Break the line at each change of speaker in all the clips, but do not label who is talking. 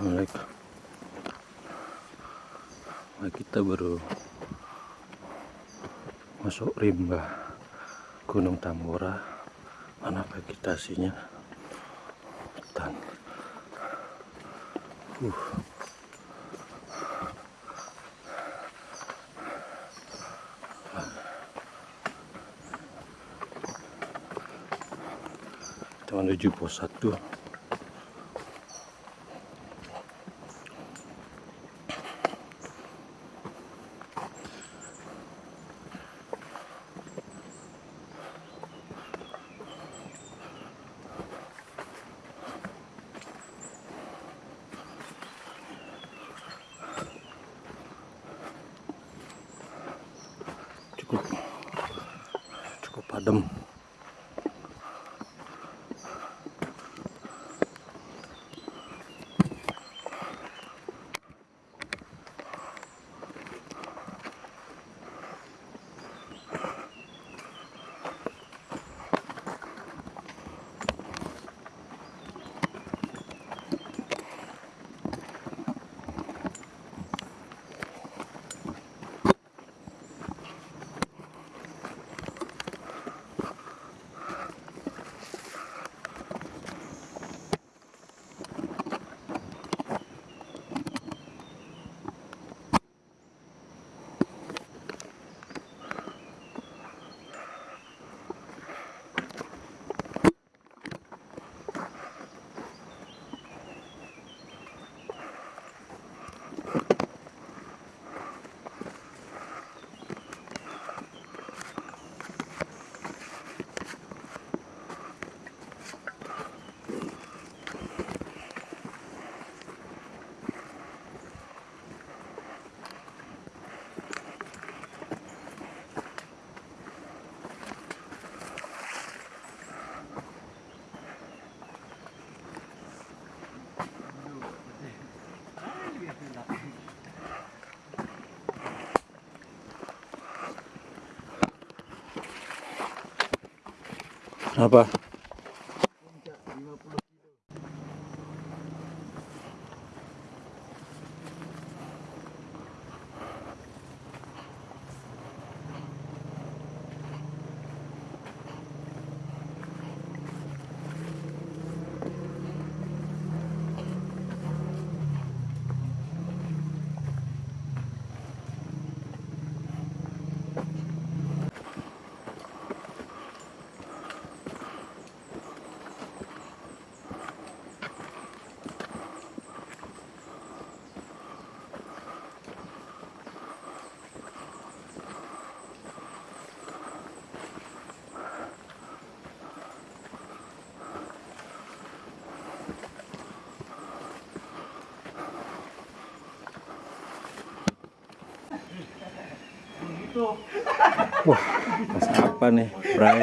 Assalamualaikum. Nah, kita baru masuk rimba Gunung Tambora mana vegetasinya? Hutan. Uh. kita menuju pos 1 apa wah mas apa nih Bray?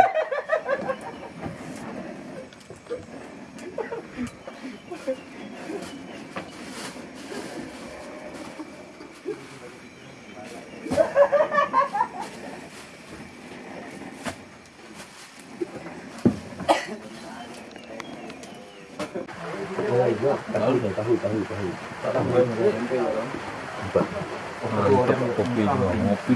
Mantap kopi juga ngopi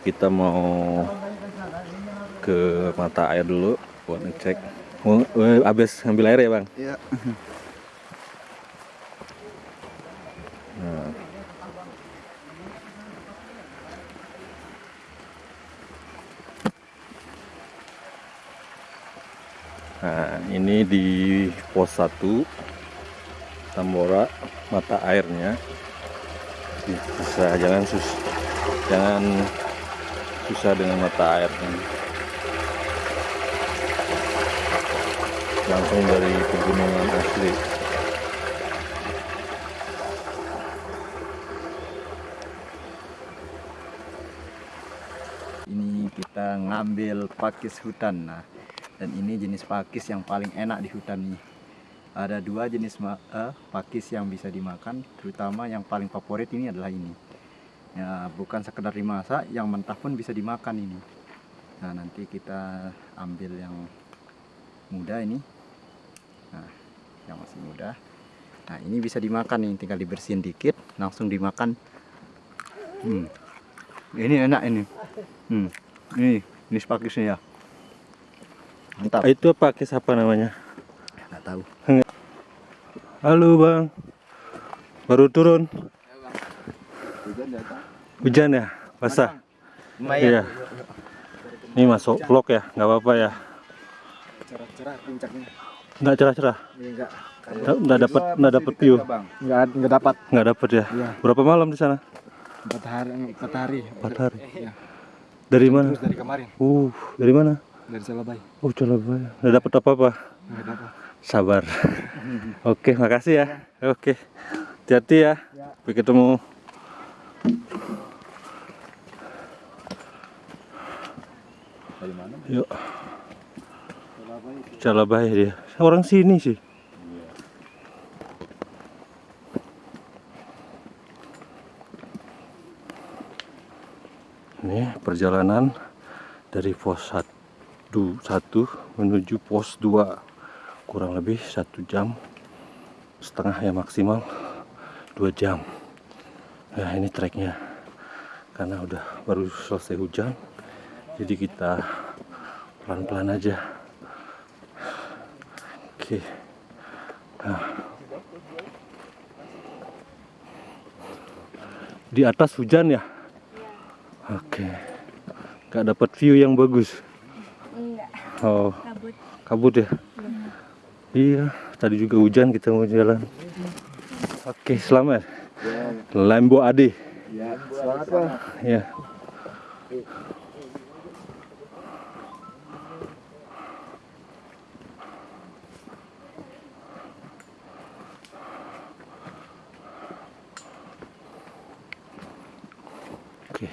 kita mau ke mata air dulu buat ngecek oh, eh, habis ngambil air ya bang
Iya.
Nah. Nah, ini di pos 1 Tambora mata airnya bisa jangan sus jangan susah dengan mata air ini. langsung dari pegunungan asli.
Ini kita ngambil pakis hutan nah. Dan ini jenis pakis yang paling enak di hutan ini. Ada dua jenis eh, pakis yang bisa dimakan terutama yang paling favorit ini adalah ini ya bukan sekedar dimasak yang mentah pun bisa dimakan ini nah nanti kita ambil yang muda ini nah yang masih muda nah ini bisa dimakan nih tinggal dibersihin dikit langsung dimakan hmm. ini enak ini Hmm. Ini, ini pakisnya ya. Mantap.
itu pakis apa namanya
Nggak tahu.
halo bang baru turun hujan ya? Basah? Iya. Ini masuk vlog ya? Nggak apa-apa ya?
Cerah-cerah puncaknya.
nggak cerah-cerah?
Enggak.
nggak. Nggak dapat nggak dapat view.
Enggak enggak dapat.
nggak dapat ya?
Iya.
berapa malam di sana?
Empat hari empat hari.
empat hari?
Iya.
dari mana?
Terus dari kemarin.
Uh dari mana?
Dari Selabai.
oh Surabaya. Nggak dapat apa-apa?
Enggak dapat.
sabar. Oke makasih ya. Oke. Hati-hati ya. Sampai ketemu
Dari mana?
yuk. Calabaya dia. Orang sini sih. Ini perjalanan dari pos 1 satu menuju pos 2 kurang lebih satu jam setengah ya maksimal. Dua jam nah ini treknya. Karena udah baru selesai hujan jadi kita pelan-pelan aja. Oke. Nah. di atas hujan ya? Oke. Nggak dapat view yang bagus?
Enggak,
oh.
Kabut.
kabut ya? Iya tadi juga hujan kita mau jalan. Oke selamat Lembo Ade.
Ya, semangat bang.
ya. Oke.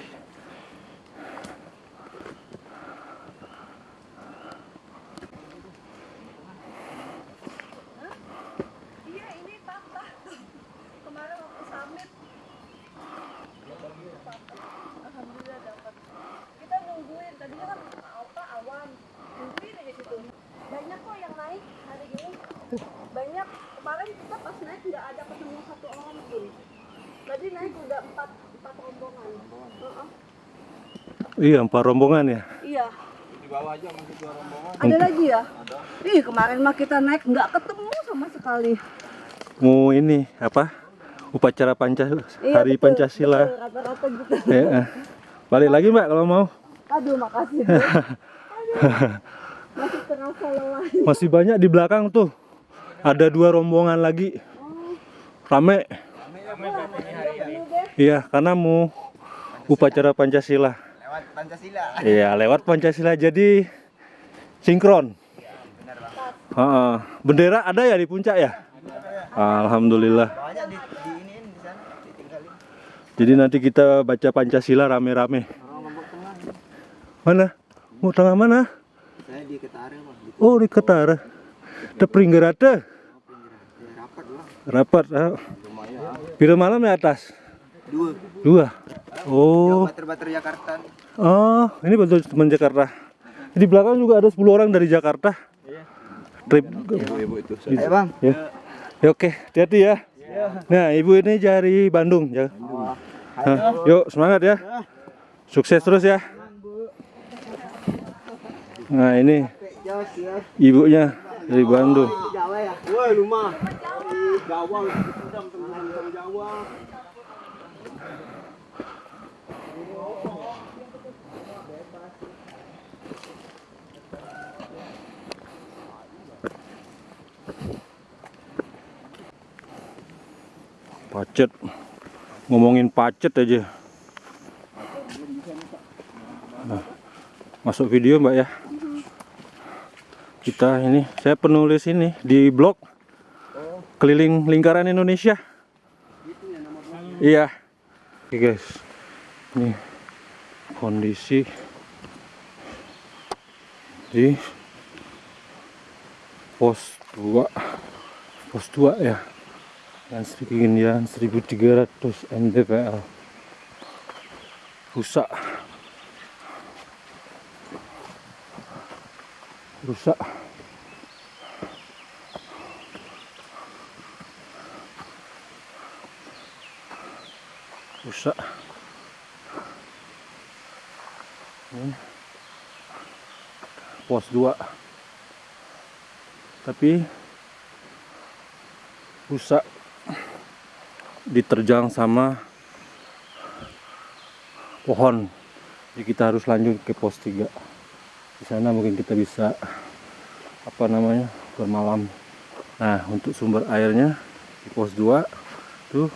Iya ini papa. Kemarin waktu summit. Alhamdulillah dapat. Kita nungguin. Tadinya kan apa awan. Nungguin aja situ. Banyak kok yang naik hari ini. Banyak. Kemarin kita pas naik nggak ada ketemu satu orang pun. Tadi naik udah empat empat rombongan. Heeh.
Iya empat rombongan ya
Iya. Di bawah aja masih dua rombongan. Ada lagi ya? Ih kemarin mah kita naik nggak ketemu sama sekali.
mau ini apa upacara Pancasila
Iya,
Hari
betul,
Pancasila
betul, Rata-rata gitu.
Ya, eh. balik lagi mbak kalau mau
Aduh makasih. Aduh. Masih terasa lelah.
masih banyak di belakang tuh ada dua rombongan lagi rame
Penuh deh.
iya karena mau upacara Pancasila
Lewat Pancasila.
iya lewat Pancasila jadi sinkron. Heeh. bendera ada ya di puncak ya? Alhamdulillah.
Banyak di, di ini di sana ditinggalin.
jadi nanti kita baca Pancasila rame-rame. Mana? Mau tengah mana?
Saya di Ketare bang. Di
oh di Ketara. Ada Pringgerada
rapat
rapat ah. Pira malam di atas
Dua.
dua oh
Bater-bater Jakarta.
Oh, ini betul teman Jakarta. Di belakang juga ada 10 orang dari Jakarta. Trip.
Ibu-ibu itu. Ayo bang.
Ya. Ya oke, hati-hati ya. Nah, ibu ini dari Bandung ya. Nah, yuk semangat ya. Sukses terus ya. Nah, ini ibunya dari Bandung.
Jawa ya. Woi rumah. Jawa. Jawa.
Pacet. ngomongin pacet aja. Nah, masuk video mbak ya. Kita ini, saya penulis ini di blog keliling lingkaran Indonesia. Iya. Oke guys, ini kondisi di pos 2 pos 2 ya dan ketinggian 1300 mdpl rusak. Rusak. Rusak. Ini pos 2 tapi rusak diterjang sama pohon. Jadi kita harus lanjut ke pos 3 di sana mungkin kita bisa apa namanya bermalam. Nah untuk sumber airnya di pos 2 tuh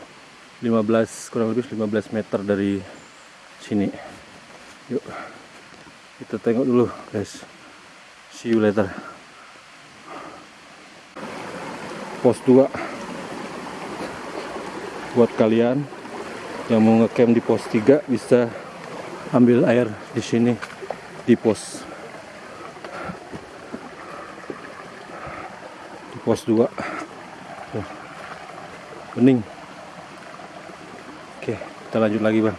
15 kurang lebih 15 meter dari sini. Yuk kita tengok dulu guys. See you later. Pos 2 buat kalian yang mau ngecamp di pos 3 bisa ambil air di sini di pos. Di pos 2 Tuh. bening. Oke kita lanjut lagi bang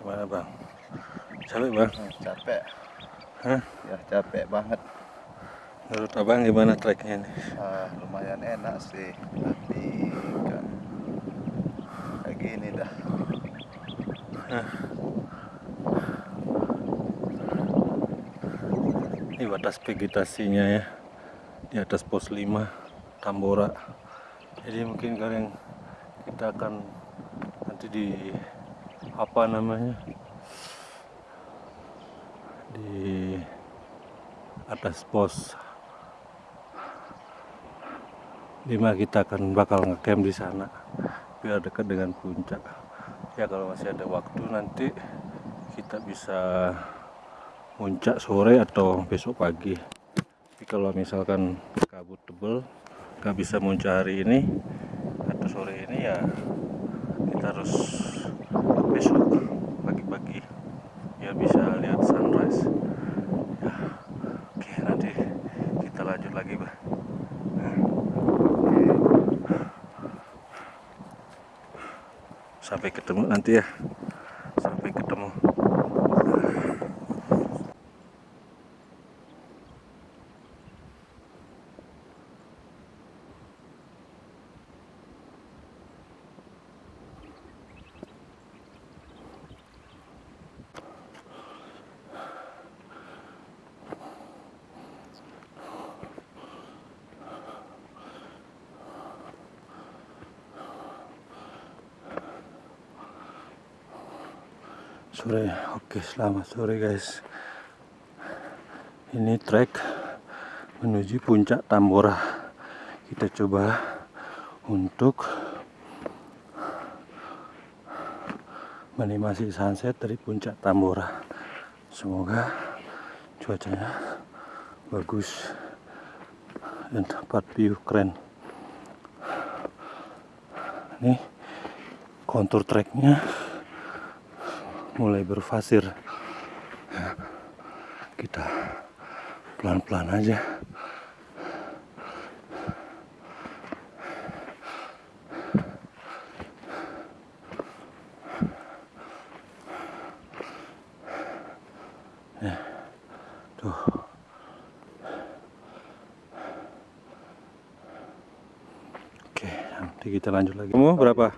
gimana bang capek bang?
Capek.
Hah?
ya capek banget.
Menurut abang gimana treknya ini?
Ah, lumayan enak sih. Tapi kan kayak gini dah.
Ini batas vegetasinya ya. Di atas pos 5 Tambora. Jadi mungkin kalian kita akan nanti di apa namanya di atas pos. 5 kita akan bakal ngecamp di sana biar dekat dengan puncak. Ya kalau masih ada waktu nanti kita bisa puncak sore atau besok pagi. Tapi kalau misalkan kabut tebel nggak bisa muncak hari ini atau sore ini ya kita harus besok pagi-pagi ya bisa lihat sunrise ya oke nanti kita lanjut lagi bah sampai ketemu nanti ya sampai ketemu sore oke selamat sore guys. Ini trek menuju puncak Tambora. Kita coba untuk menikmati sunset dari puncak Tambora. Semoga cuacanya bagus dan tempat view keren. Ini kontur treknya mulai berfasir. Kita pelan-pelan aja. Ya, tuh. Oke nanti kita lanjut lagi. Kamu berapa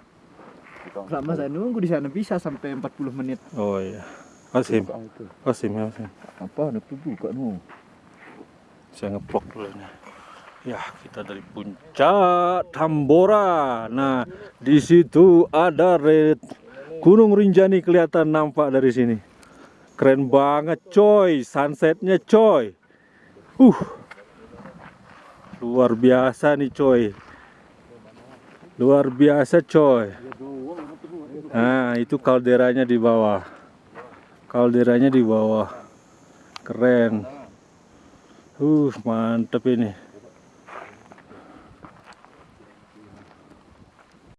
Lama saya nunggu di sana bisa sampai 40 menit.
oh iya
Buka itu.
Wasim ya Wasim
Apa tubuh kok nu?
Saya ngeplok dulu nih. Ya, kita dari puncak Tambora. Nah, di situ ada red Gunung Rinjani kelihatan nampak dari sini. Keren banget, coy. Sunsetnya, coy. Uh. Luar biasa nih, coy. Luar biasa, coy. Nah, itu kalderanya di bawah. Kalderanya di bawah. Keren. Uh, mantep ini.